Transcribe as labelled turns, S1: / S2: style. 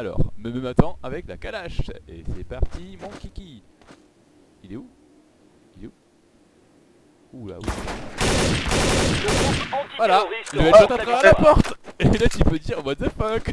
S1: Alors, me me m'attend avec la calache. Et c'est parti, mon kiki. Il est où? Il est où? Oula où Voilà, le headshot à
S2: la
S1: porte. Et là tu peux dire what the fuck?